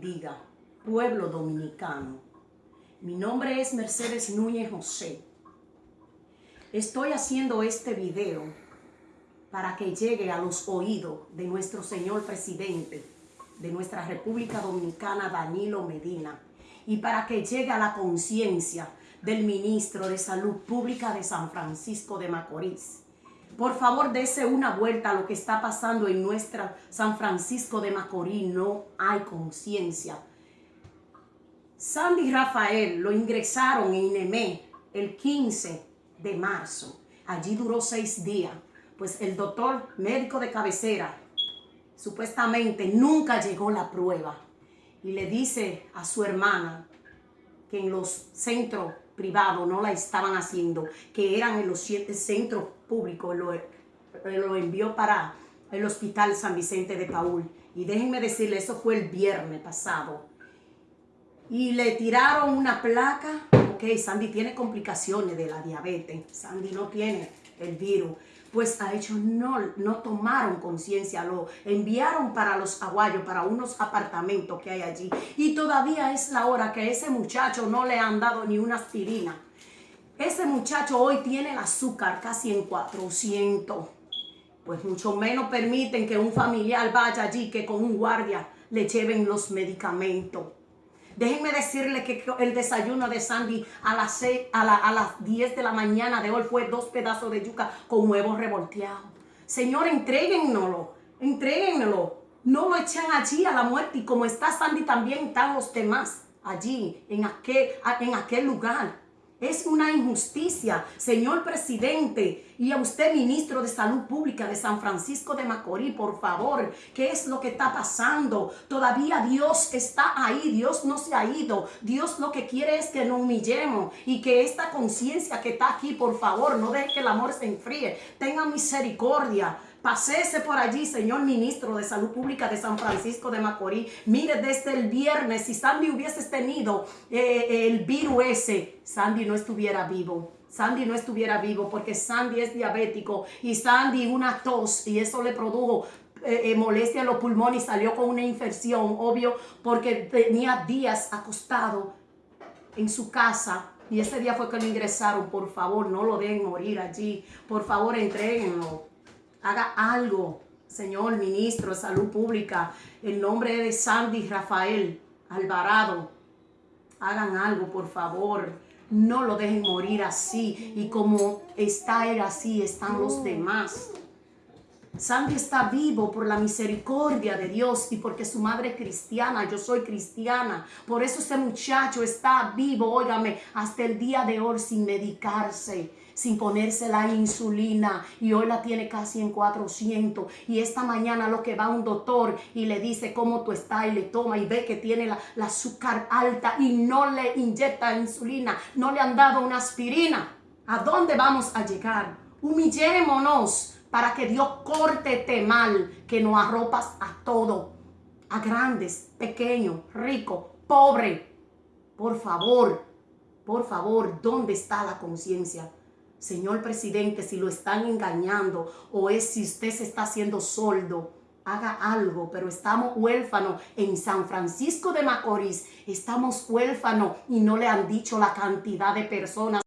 bendiga, pueblo dominicano. Mi nombre es Mercedes Núñez José. Estoy haciendo este video para que llegue a los oídos de nuestro señor presidente de nuestra República Dominicana, Danilo Medina, y para que llegue a la conciencia del ministro de Salud Pública de San Francisco de Macorís. Por favor, dese una vuelta a lo que está pasando en nuestra San Francisco de Macorís. No hay conciencia. Sandy Rafael lo ingresaron en INEME el 15 de marzo. Allí duró seis días. Pues el doctor médico de cabecera supuestamente nunca llegó la prueba. Y le dice a su hermana que en los centros privados no la estaban haciendo, que eran en los siete centros públicos, lo, lo envió para el hospital San Vicente de Paul. Y déjenme decirle, eso fue el viernes pasado. Y le tiraron una placa, Sandy tiene complicaciones de la diabetes, Sandy no tiene el virus, pues a ellos no, no tomaron conciencia, lo enviaron para los aguayos, para unos apartamentos que hay allí. Y todavía es la hora que ese muchacho no le han dado ni una aspirina. Ese muchacho hoy tiene el azúcar casi en 400. Pues mucho menos permiten que un familiar vaya allí, que con un guardia le lleven los medicamentos. Déjenme decirle que el desayuno de Sandy a las, 6, a, las 10 de la mañana de hoy fue dos pedazos de yuca con huevos revolteados. Señor, entréguennoslo, entréguenlo. No lo echan allí a la muerte. Y como está Sandy, también están los demás allí, en aquel, en aquel lugar. Es una injusticia, señor presidente, y a usted, ministro de Salud Pública de San Francisco de Macorís, por favor, ¿qué es lo que está pasando? Todavía Dios está ahí, Dios no se ha ido. Dios lo que quiere es que nos humillemos y que esta conciencia que está aquí, por favor, no deje que el amor se enfríe. Tenga misericordia. Pasese por allí, señor ministro de Salud Pública de San Francisco de Macorís. Mire, desde el viernes, si Sandy hubiese tenido eh, el virus ese, Sandy no estuviera vivo. Sandy no estuviera vivo porque Sandy es diabético y Sandy una tos y eso le produjo eh, eh, molestia en los pulmones y salió con una infección, obvio, porque tenía días acostado en su casa y ese día fue que lo ingresaron. Por favor, no lo dejen morir allí. Por favor, entreguenlo haga algo, señor ministro de Salud Pública, en nombre de Sandy Rafael Alvarado, hagan algo, por favor. No lo dejen morir así. Y como está él así, están los demás. Sandy está vivo por la misericordia de Dios y porque su madre es cristiana, yo soy cristiana. Por eso ese muchacho está vivo, óigame, hasta el día de hoy sin medicarse sin ponerse la insulina y hoy la tiene casi en 400 y esta mañana lo que va un doctor y le dice cómo tú estás y le toma y ve que tiene la, la azúcar alta y no le inyecta insulina, no le han dado una aspirina. ¿A dónde vamos a llegar? Humillémonos para que Dios corte este mal que nos arropas a todo, a grandes, pequeños, ricos, pobres. Por favor, por favor, ¿dónde está la conciencia? Señor presidente, si lo están engañando o es si usted se está haciendo soldo, haga algo, pero estamos huérfanos en San Francisco de Macorís, estamos huérfanos y no le han dicho la cantidad de personas